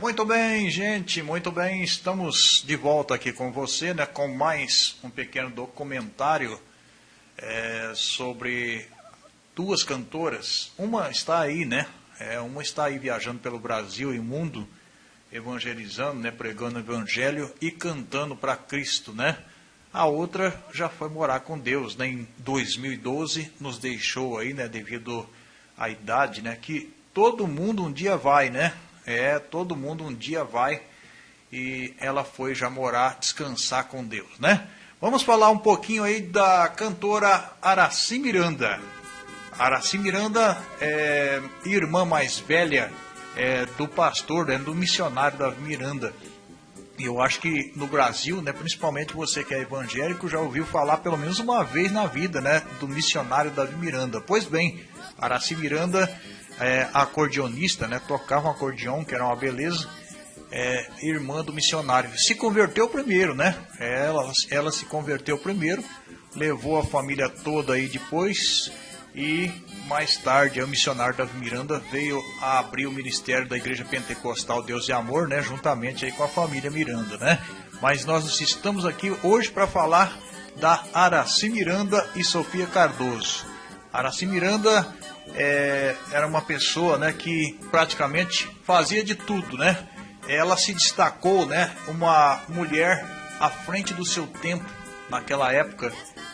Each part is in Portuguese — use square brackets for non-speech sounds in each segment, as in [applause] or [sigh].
Muito bem, gente, muito bem. Estamos de volta aqui com você, né, com mais um pequeno documentário é, sobre duas cantoras. Uma está aí, né? É, uma está aí viajando pelo Brasil e mundo, evangelizando, né, pregando o evangelho e cantando para Cristo, né? A outra já foi morar com Deus, né? Em 2012 nos deixou aí, né, devido à idade, né, que todo mundo um dia vai, né? É, todo mundo um dia vai e ela foi já morar, descansar com Deus, né? Vamos falar um pouquinho aí da cantora Araci Miranda. Araci Miranda é irmã mais velha é, do pastor, né, do missionário da Miranda. E eu acho que no Brasil, né, principalmente você que é evangélico, já ouviu falar pelo menos uma vez na vida, né, do missionário Davi Miranda. Pois bem, Araci Miranda é, acordeonista, né, tocava um acordeão, que era uma beleza, é, irmã do missionário. Se converteu primeiro, né? Ela, ela se converteu primeiro, levou a família toda aí depois e mais tarde o missionário Davi Miranda veio a abrir o ministério da Igreja Pentecostal Deus e Amor, né? Juntamente aí com a família Miranda, né? Mas nós estamos aqui hoje para falar da Araci Miranda e Sofia Cardoso. Araci Miranda é, era uma pessoa né, que praticamente fazia de tudo, né? Ela se destacou, né? Uma mulher à frente do seu tempo naquela época.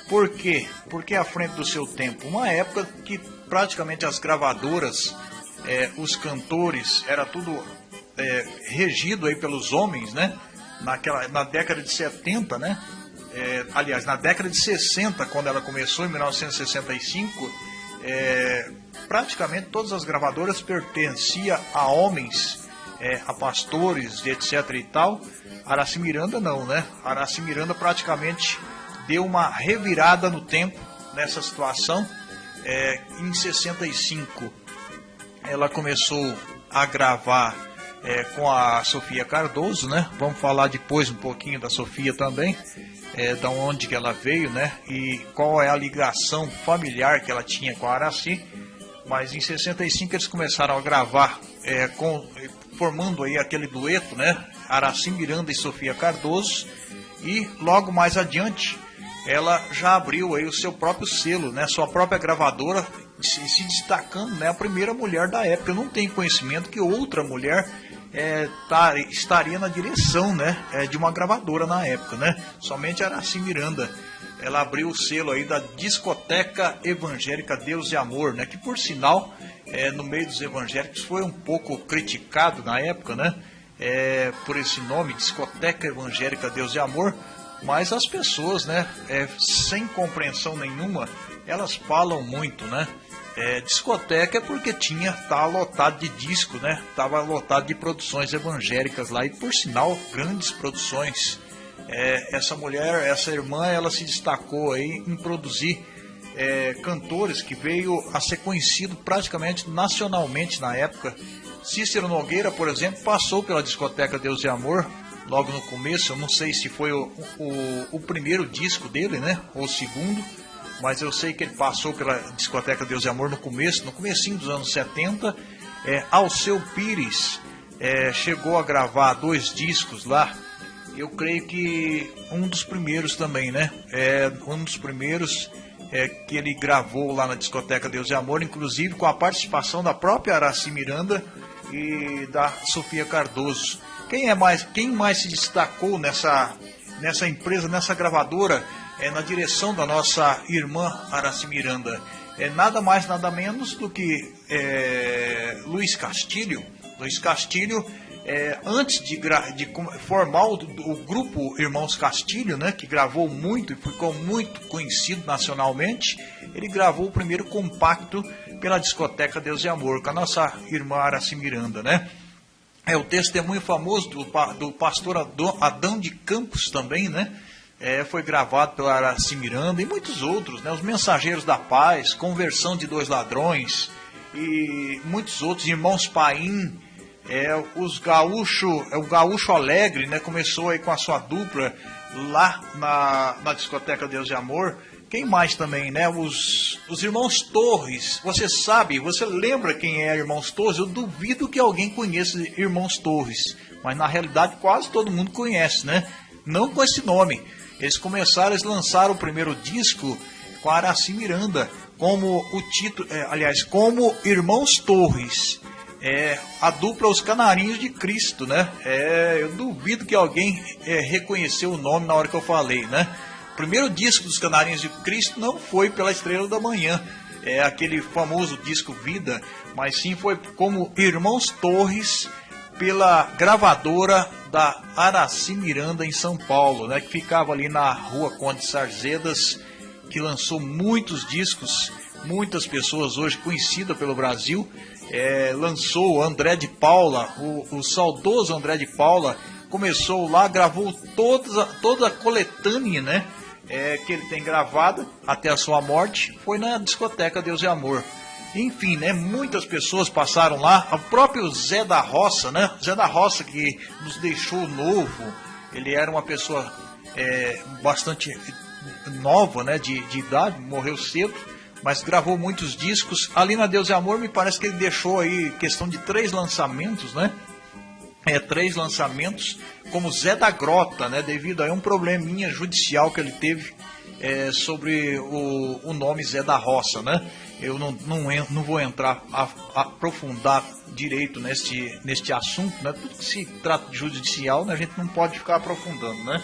Por quê? Porque à frente do seu tempo. Uma época que praticamente as gravadoras, é, os cantores, era tudo é, regido aí pelos homens, né? Naquela, na década de 70, né? É, aliás, na década de 60, quando ela começou, em 1965, é, praticamente todas as gravadoras pertenciam a homens, é, a pastores, etc e tal. Araci Miranda não, né? Araci Miranda praticamente deu uma revirada no tempo nessa situação. É, em 65 ela começou a gravar é, com a Sofia Cardoso, né? Vamos falar depois um pouquinho da Sofia também, é, da onde que ela veio, né? E qual é a ligação familiar que ela tinha com a Araci mas em 65 eles começaram a gravar, é, com, formando aí aquele dueto, né? Araci Miranda e Sofia Cardoso, e logo mais adiante ela já abriu aí o seu próprio selo, né? Sua própria gravadora, se, se destacando, né? A primeira mulher da época. Eu não tenho conhecimento que outra mulher é, tá, estaria na direção, né? É, de uma gravadora na época, né? Somente Araci Miranda ela abriu o selo aí da Discoteca Evangélica Deus e Amor, né? Que por sinal, é, no meio dos evangélicos foi um pouco criticado na época, né? É, por esse nome, Discoteca Evangélica Deus e Amor, mas as pessoas, né, é, sem compreensão nenhuma, elas falam muito, né? É, discoteca é porque tinha tá lotado de disco, né? Tava lotado de produções evangélicas lá e por sinal grandes produções é, essa mulher, essa irmã, ela se destacou aí em produzir é, cantores que veio a ser conhecido praticamente nacionalmente na época. Cícero Nogueira, por exemplo, passou pela discoteca Deus e Amor logo no começo. Eu não sei se foi o, o, o primeiro disco dele, né? Ou o segundo, mas eu sei que ele passou pela discoteca Deus e Amor no começo, no comecinho dos anos 70. É, Alceu Pires é, chegou a gravar dois discos lá eu creio que um dos primeiros também, né? É um dos primeiros é, que ele gravou lá na discoteca Deus e Amor, inclusive com a participação da própria Araci Miranda e da Sofia Cardoso. Quem é mais, quem mais se destacou nessa nessa empresa, nessa gravadora, é na direção da nossa irmã Araci Miranda? É nada mais, nada menos do que é, Luiz Castilho. Luiz Castilho é, antes de, de, formar o, o, grupo Irmãos Castilho, né, que gravou muito e ficou muito conhecido nacionalmente, ele gravou o primeiro compacto pela discoteca Deus e Amor, com a nossa irmã Araci Miranda, né? É o testemunho famoso do, do pastor Adão de Campos também, né? É, foi gravado pela Araci Miranda e muitos outros, né? Os Mensageiros da Paz, Conversão de Dois Ladrões e muitos outros, Irmãos Paim, é, os gaúcho, é o gaúcho alegre, né? Começou aí com a sua dupla lá na, na discoteca Deus e Amor, Quem mais também, né? Os, os irmãos Torres. Você sabe, você lembra quem é Irmãos Torres? Eu duvido que alguém conheça Irmãos Torres. Mas na realidade quase todo mundo conhece, né? Não com esse nome. Eles começaram, eles lançaram o primeiro disco com Araci Miranda, como o título, é, aliás, como Irmãos Torres. É, a dupla Os Canarinhos de Cristo, né? É, eu duvido que alguém é, reconheceu o nome na hora que eu falei, né? O primeiro disco dos Canarinhos de Cristo não foi pela Estrela da Manhã, é aquele famoso disco Vida, mas sim foi como Irmãos Torres pela gravadora da Araci Miranda em São Paulo, né, que ficava ali na rua Conde Sarzedas, que lançou muitos discos, muitas pessoas hoje conhecidas pelo Brasil. É, lançou André de Paula, o, o, saudoso André de Paula, começou lá, gravou toda, toda a coletânea né, é, que ele tem gravada até a sua morte, foi na discoteca Deus e Amor. Enfim, né, muitas pessoas passaram lá. O próprio Zé da Roça, né? Zé da Roça que nos deixou novo. Ele era uma pessoa é, bastante nova, né, de, de idade, morreu cedo, mas gravou muitos discos. Ali na Deus e Amor, me parece que ele deixou aí questão de três lançamentos, né? É, três lançamentos, como Zé da Grota, né? Devido a um probleminha judicial que ele teve é, sobre o, o nome Zé da Roça, né? eu não, não, não vou entrar a, a aprofundar direito neste, neste assunto, né? Tudo que se trata de judicial, né? a gente não pode ficar aprofundando, né?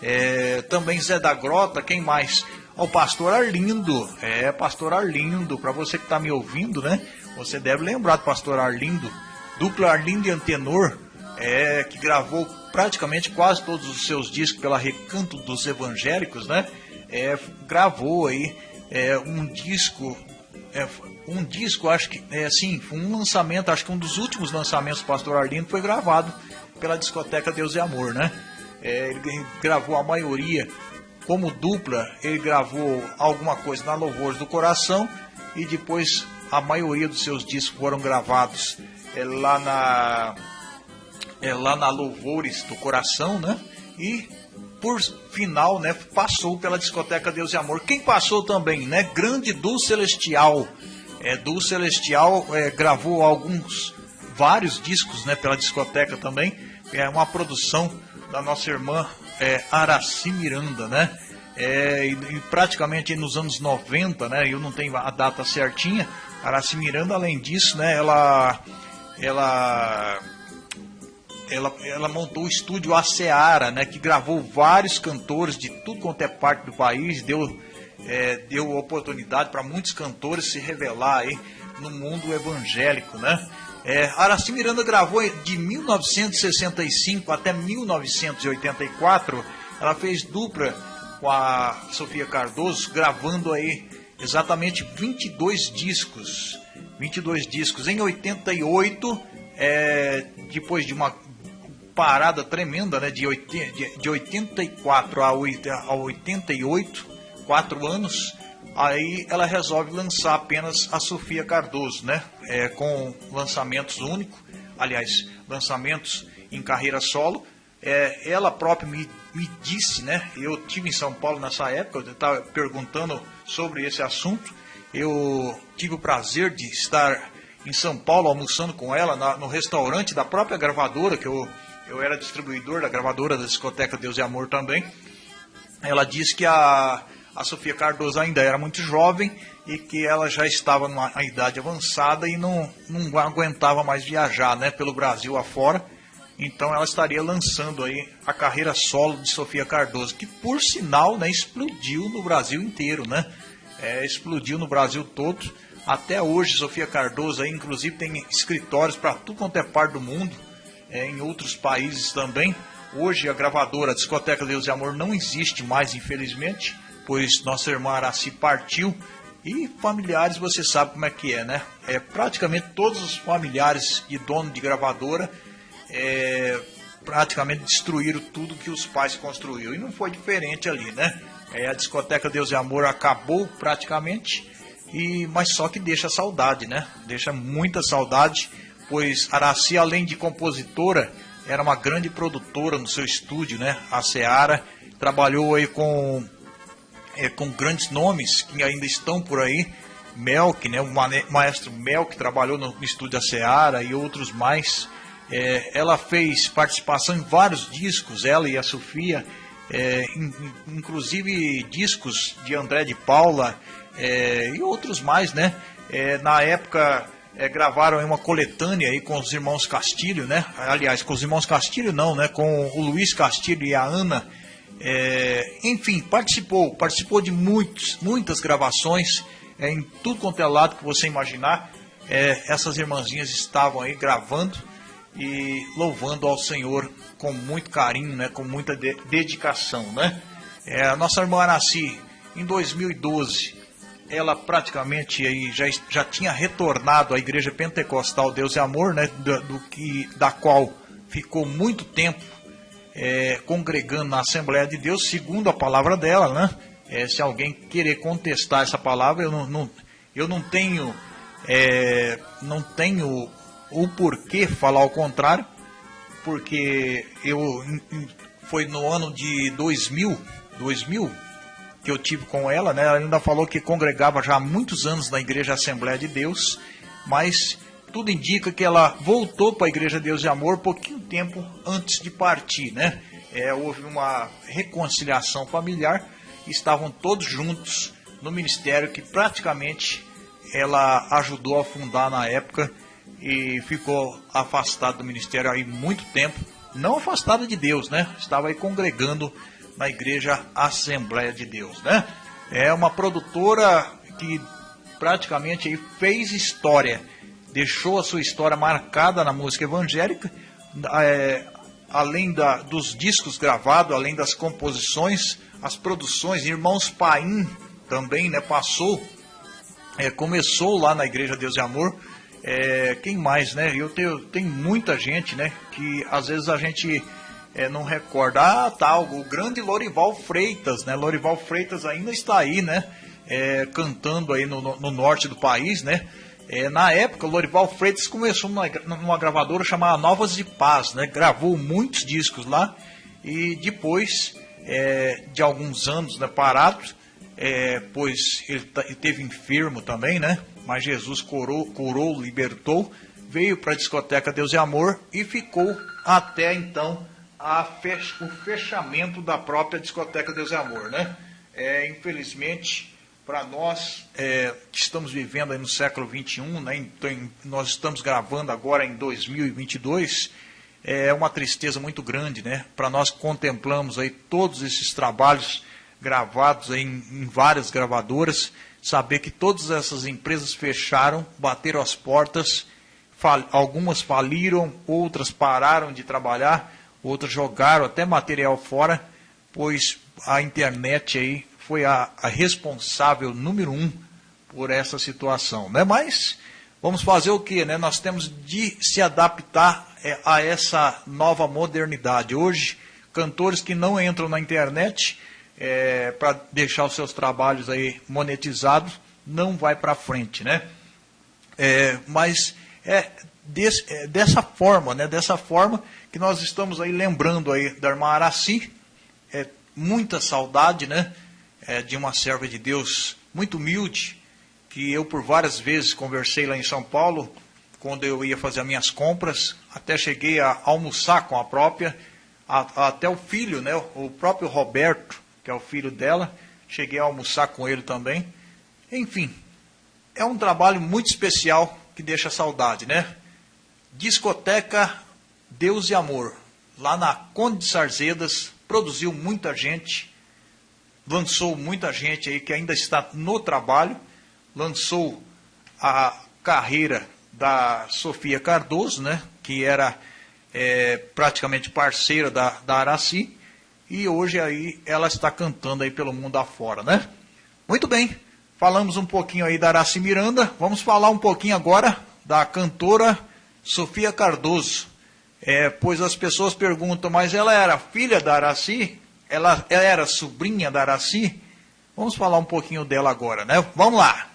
É, também Zé da Grota, quem mais? O pastor Arlindo, é, pastor Arlindo, para você que está me ouvindo, né? Você deve lembrar do pastor Arlindo, dupla Arlindo e Antenor, é, que gravou praticamente quase todos os seus discos pela Recanto dos Evangélicos, né? É, gravou aí é, um disco é, um disco, acho que é assim, um lançamento, acho que um dos últimos lançamentos do Pastor Arlindo foi gravado pela discoteca Deus e Amor, né? É, ele gravou a maioria como dupla, ele gravou alguma coisa na Louvores do Coração e depois a maioria dos seus discos foram gravados é, lá na é, lá na Louvores do Coração, né? E por final, né, passou pela discoteca Deus e Amor. Quem passou também, né, Grande do Celestial. É, do Celestial é, gravou alguns, vários discos, né, pela discoteca também. É uma produção da nossa irmã é, Araci Miranda, né? É, e, e, praticamente nos anos 90, né? Eu não tenho a data certinha. Araci Miranda, além disso, né? Ela, ela ela, ela montou o estúdio A Seara, né, que gravou vários cantores de tudo quanto é parte do país, deu, é, deu oportunidade para muitos cantores se revelar aí no mundo evangélico, né? É, Araci Miranda gravou de 1965 até 1984, ela fez dupla com a Sofia Cardoso, gravando aí exatamente 22 discos. 22 discos. Em 88, é, depois de uma parada tremenda, né? De, 80, de, de 84 a, 8, a 88, quatro anos. Aí ela resolve lançar apenas a Sofia Cardoso, né? É, com lançamentos únicos, aliás, lançamentos em carreira solo. É, ela própria me, me disse, né? Eu tive em São Paulo nessa época, eu estava perguntando sobre esse assunto. Eu tive o prazer de estar em São Paulo almoçando com ela na, no restaurante da própria gravadora que eu eu era distribuidor da gravadora da discoteca Deus e Amor também. Ela disse que a, a Sofia Cardoso ainda era muito jovem e que ela já estava numa idade avançada e não, não aguentava mais viajar né, pelo Brasil afora. Então ela estaria lançando aí a carreira solo de Sofia Cardoso, que por sinal né, explodiu no Brasil inteiro, né? É, explodiu no Brasil todo. Até hoje, Sofia Cardoso aí, inclusive tem escritórios para tudo quanto é parte do mundo é, em outros países também. Hoje a gravadora a Discoteca Deus e Amor não existe mais, infelizmente, pois nossa irmã Araci partiu. E familiares, você sabe como é que é, né? É, praticamente todos os familiares e dono de gravadora é, praticamente destruíram tudo que os pais construíram. E não foi diferente ali, né? É, a discoteca Deus e Amor acabou praticamente, e mas só que deixa saudade, né? Deixa muita saudade pois Araci, além de compositora, era uma grande produtora no seu estúdio, né? A Seara trabalhou aí com é, com grandes nomes que ainda estão por aí. Melk, né, o maestro Melk trabalhou no estúdio da Seara e outros mais. É, ela fez participação em vários discos, ela e a Sofia, é, in, inclusive discos de André de Paula é, e outros mais, né? É, na época é, gravaram uma coletânea aí com os irmãos Castilho, né? Aliás, com os irmãos Castilho não, né? Com o Luiz Castilho e a Ana. É, enfim, participou, participou de muitos, muitas gravações é, em tudo quanto é lado que você imaginar. É, essas irmãzinhas estavam aí gravando e louvando ao Senhor com muito carinho, né? Com muita de dedicação, né? É, a nossa irmã Araci, em 2012, ela praticamente aí já, já tinha retornado à igreja pentecostal Deus e Amor, né, do, do que, da qual ficou muito tempo é, congregando na Assembleia de Deus, segundo a palavra dela, né? É, se alguém querer contestar essa palavra, eu não, não eu não tenho, é, não tenho o porquê falar o contrário, porque eu foi no ano de 2000, 2000 que eu tive com ela, né? Ela ainda falou que congregava já há muitos anos na Igreja Assembleia de Deus, mas tudo indica que ela voltou para a Igreja Deus e Amor pouquinho tempo antes de partir, né? É, houve uma reconciliação familiar, estavam todos juntos no ministério que praticamente ela ajudou a fundar na época e ficou afastada do ministério aí muito tempo, não afastada de Deus, né? Estava aí congregando na Igreja Assembleia de Deus, né? É uma produtora que praticamente fez história, deixou a sua história marcada na música evangélica, é, além da, dos discos gravados, além das composições, as produções, Irmãos Paim também, né? Passou, é, começou lá na Igreja Deus e Amor. É, quem mais, né? Eu tenho, tem muita gente, né? Que às vezes a gente é, não recorda. Ah, tá, o grande Lorival Freitas, né? Lorival Freitas ainda está aí, né? É, cantando aí no, no, norte do país, né? É, na época, o Lorival Freitas começou numa, numa, gravadora chamada Novas de Paz, né? Gravou muitos discos lá e depois é, de alguns anos né, parados, é, pois ele, ele teve enfermo também, né? Mas Jesus curou, curou libertou, veio para a discoteca Deus e Amor e ficou até então fech, o fechamento da própria discoteca Deus e Amor, né? É, infelizmente, para nós é, que estamos vivendo no século 21, né? Então, nós estamos gravando agora em 2022, é uma tristeza muito grande, né? Para nós contemplamos aí todos esses trabalhos gravados em, em várias gravadoras, saber que todas essas empresas fecharam, bateram as portas, fal, algumas faliram, outras pararam de trabalhar outros jogaram até material fora, pois a internet aí foi a, a responsável número um por essa situação, né? Mas vamos fazer o que, né? Nós temos de se adaptar é, a essa nova modernidade. Hoje, cantores que não entram na internet é, para deixar os seus trabalhos aí monetizados não vai para frente, né? É, mas é, é, dessa forma, né? Dessa forma nós estamos aí lembrando aí da irmã Araci, é, muita saudade, né? É, de uma serva de Deus muito humilde, que eu por várias vezes conversei lá em São Paulo, quando eu ia fazer as minhas compras, até cheguei a almoçar com a própria, a, a, até o filho, né? O próprio Roberto, que é o filho dela, cheguei a almoçar com ele também. Enfim, é um trabalho muito especial que deixa saudade, né? Discoteca Deus e Amor, lá na Conde de Sarzedas, produziu muita gente, lançou muita gente aí que ainda está no trabalho, lançou a carreira da Sofia Cardoso, né, que era é, praticamente parceira da, da Araci, e hoje aí ela está cantando aí pelo mundo afora, né? Muito bem, falamos um pouquinho aí da Araci Miranda, vamos falar um pouquinho agora da cantora Sofia Cardoso. É, pois as pessoas perguntam, mas ela era filha da Araci? Ela, ela era sobrinha da Araci? Vamos falar um pouquinho dela agora, né? Vamos lá.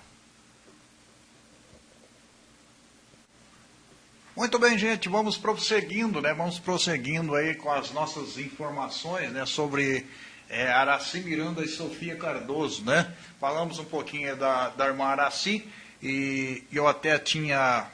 Muito bem, gente, vamos prosseguindo, né? Vamos prosseguindo aí com as nossas informações, né? Sobre é, Araci Miranda e Sofia Cardoso, né? Falamos um pouquinho da, da irmã Araci e eu até tinha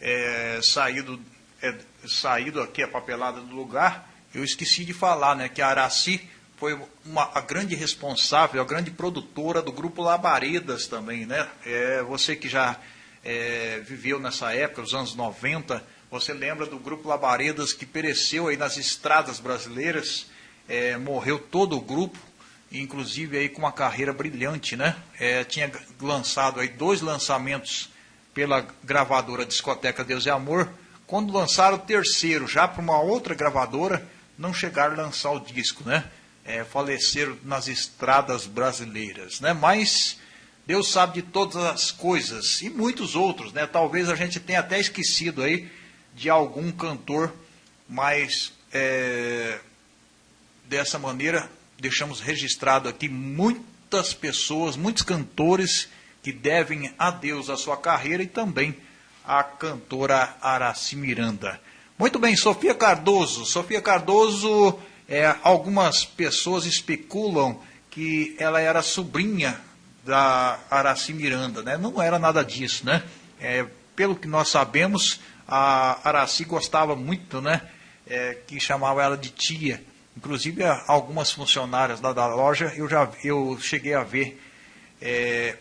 é, saído, é, saído aqui a papelada do lugar, eu esqueci de falar, né, que a Araci foi uma, a grande responsável, a grande produtora do grupo Labaredas também, né? É, você que já é, viveu nessa época, os anos 90, você lembra do grupo Labaredas que pereceu aí nas estradas brasileiras, é, morreu todo o grupo, inclusive aí com uma carreira brilhante, né? É, tinha lançado aí dois lançamentos pela gravadora Discoteca Deus e Amor. Quando lançaram o terceiro, já para uma outra gravadora, não chegaram a lançar o disco, né? É, faleceram nas estradas brasileiras, né? Mas Deus sabe de todas as coisas e muitos outros, né? Talvez a gente tenha até esquecido aí de algum cantor, mas é, dessa maneira deixamos registrado aqui muitas pessoas, muitos cantores que devem a Deus a sua carreira e também a cantora Araci Miranda. Muito bem, Sofia Cardoso. Sofia Cardoso, é, algumas pessoas especulam que ela era sobrinha da Araci Miranda, né? Não era nada disso, né? É, pelo que nós sabemos, a Araci gostava muito, né? É, que chamava ela de tia. Inclusive, algumas funcionárias da, da loja, eu já eu cheguei a ver é,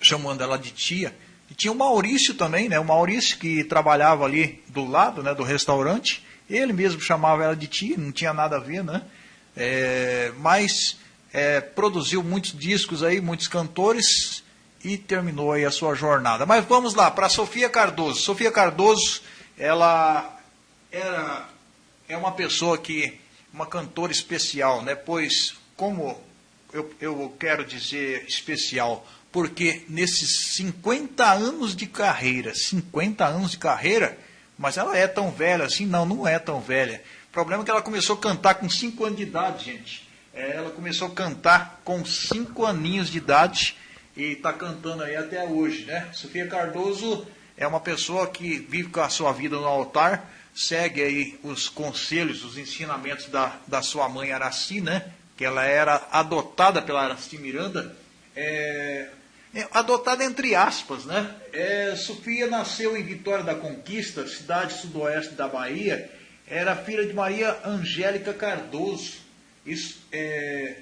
chamando ela de tia. Tinha o Maurício também, né? O Maurício que trabalhava ali do lado, né, do restaurante. Ele mesmo chamava ela de tia, não tinha nada a ver, né? É, mas é, produziu muitos discos aí, muitos cantores e terminou aí a sua jornada. Mas vamos lá para Sofia Cardoso. Sofia Cardoso, ela era é uma pessoa que uma cantora especial, né? Pois como eu, eu quero dizer especial, porque nesses 50 anos de carreira, 50 anos de carreira, mas ela é tão velha assim? Não, não é tão velha. O problema é que ela começou a cantar com 5 anos de idade, gente. É, ela começou a cantar com 5 aninhos de idade e está cantando aí até hoje, né? Sofia Cardoso é uma pessoa que vive com a sua vida no altar, segue aí os conselhos, os ensinamentos da, da sua mãe Araci, né? Que ela era adotada pela Araci Miranda. É, adotada entre aspas, né? É, Sofia nasceu em Vitória da Conquista, cidade sudoeste da Bahia. Era filha de Maria Angélica Cardoso. Isso, é,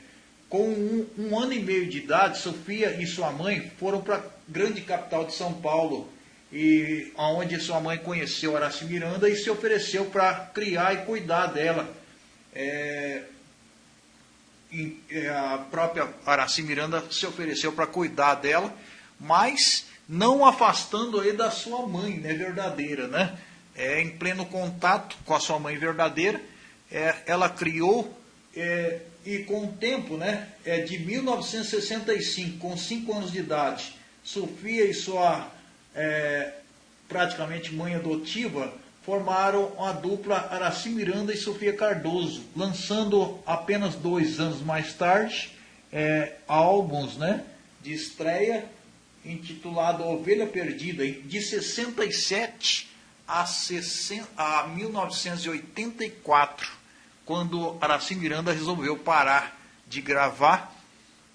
com um, um, ano e meio de idade, Sofia e sua mãe foram para a grande capital de São Paulo, e onde sua mãe conheceu Araci Miranda e se ofereceu para criar e cuidar dela. É, é, a própria Araci Miranda se ofereceu para cuidar dela, mas não afastando aí da sua mãe né, verdadeira, né? É, em pleno contato com a sua mãe verdadeira, é, ela criou é, e com o tempo, né, é, de 1965, com 5 anos de idade, Sofia e sua é, praticamente mãe adotiva formaram a dupla Araci Miranda e Sofia Cardoso, lançando apenas dois anos mais tarde é, álbuns né, de estreia intitulado Ovelha Perdida, de 67 a, 60, a 1984, quando Araci Miranda resolveu parar de gravar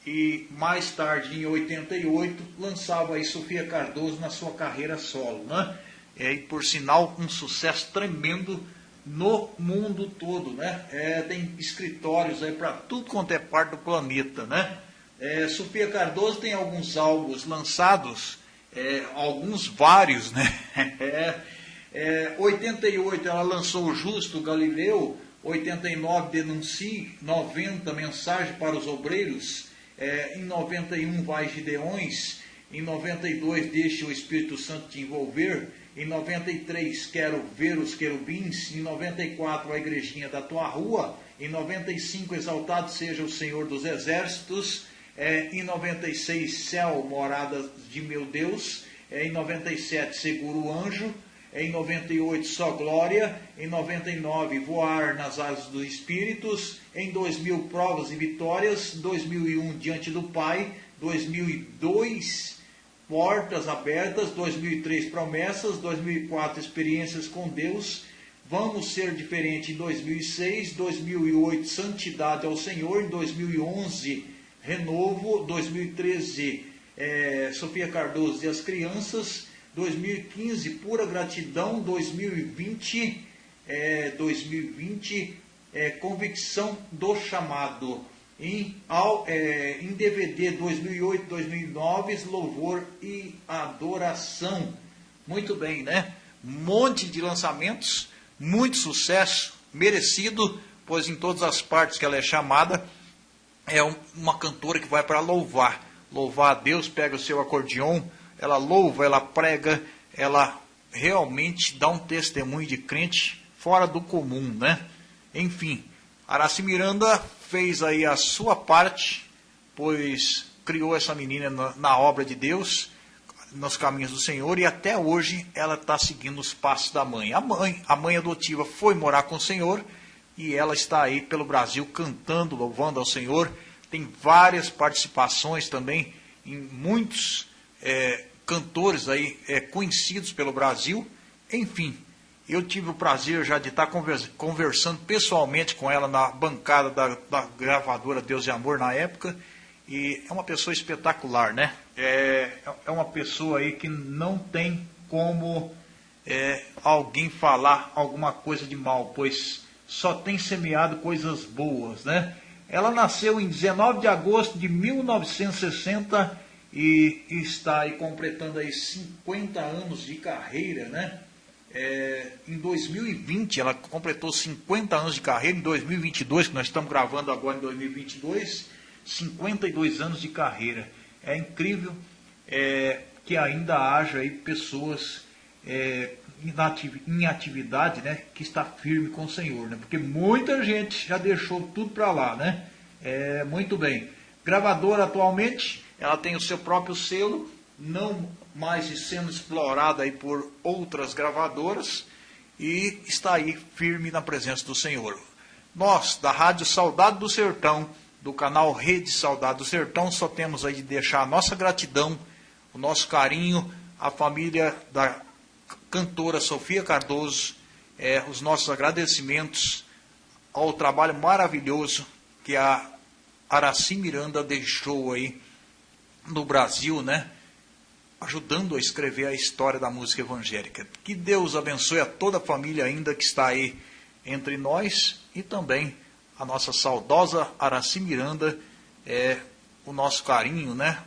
e mais tarde, em 88, lançava aí Sofia Cardoso na sua carreira solo. Né? É, e por sinal um sucesso tremendo no mundo todo, né? É, tem escritórios aí para tudo quanto é parte do planeta, né? É, Sofia Cardoso tem alguns álbuns lançados, é, alguns vários, né? [laughs] É, 88 é, ela lançou o Justo Galileu, 89 Denuncie, 90 Mensagem para os Obreiros, é, em 91 Vai Gideões, em 92 Deixe o Espírito Santo te envolver, em 93, quero ver os querubins. Em 94, a igrejinha da tua rua. Em 95, exaltado seja o Senhor dos exércitos. É, em 96, céu, morada de meu Deus. É, em 97, seguro o anjo. É, em 98, só glória. Em 99, voar nas asas dos espíritos. Em 2000, provas e vitórias. 2001, diante do Pai. 2002, Portas Abertas, 2003 Promessas, 2004 Experiências com Deus, Vamos Ser Diferente em 2006, 2008 Santidade ao Senhor, em 2011 Renovo, 2013 é, Sofia Cardoso e as Crianças, 2015 Pura Gratidão, 2020 é, 2020 é, Convicção do Chamado. Em, ao, é, em DVD 2008-2009 Louvor e Adoração. Muito bem, né? Monte de lançamentos muito sucesso, merecido, pois em todas as partes que ela é chamada, é uma cantora que vai para louvar. Louvar a Deus, pega o seu acordeon, ela louva, ela prega, ela realmente dá um testemunho de crente fora do comum, né? Enfim, Araci Miranda fez aí a sua parte, pois criou essa menina na, na obra de Deus nos caminhos do Senhor e até hoje ela está seguindo os passos da mãe. A mãe, a mãe adotiva foi morar com o Senhor e ela está aí pelo Brasil cantando, louvando ao Senhor. Tem várias participações também em muitos é, cantores aí é, conhecidos pelo Brasil. Enfim, eu tive o prazer já de estar conversando pessoalmente com ela na bancada da, da gravadora Deus e Amor na época e é uma pessoa espetacular, né? É, é uma pessoa aí que não tem como é, alguém falar alguma coisa de mal, pois só tem semeado coisas boas, né? Ela nasceu em 19 de agosto de 1960 e está aí completando aí 50 anos de carreira, né? É, em 2020 ela completou 50 anos de carreira, em 2022, que nós estamos gravando agora em 2022 52 anos de carreira. É incrível é, que ainda haja aí pessoas é, em atividade, né, que está firme com o Senhor, né? Porque muita gente já deixou tudo para lá, né? É, muito bem. Gravadora atualmente, ela tem o seu próprio selo, não mais sendo explorada aí por outras gravadoras e está aí firme na presença do Senhor. Nós, da Rádio Saudade do Sertão, do canal Rede Saudade do Sertão, só temos aí de deixar a nossa gratidão, o nosso carinho, à família da cantora Sofia Cardoso, é, os nossos agradecimentos ao trabalho maravilhoso que a Araci Miranda deixou aí no Brasil, né? Ajudando a escrever a história da música evangélica. Que Deus abençoe a toda a família ainda que está aí entre nós e também a nossa saudosa Araci Miranda, é, o nosso carinho, né?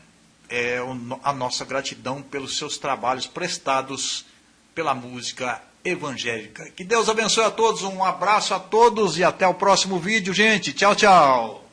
É, a nossa gratidão pelos seus trabalhos prestados pela música evangélica. Que Deus abençoe a todos, um abraço a todos e até o próximo vídeo, gente. Tchau, tchau.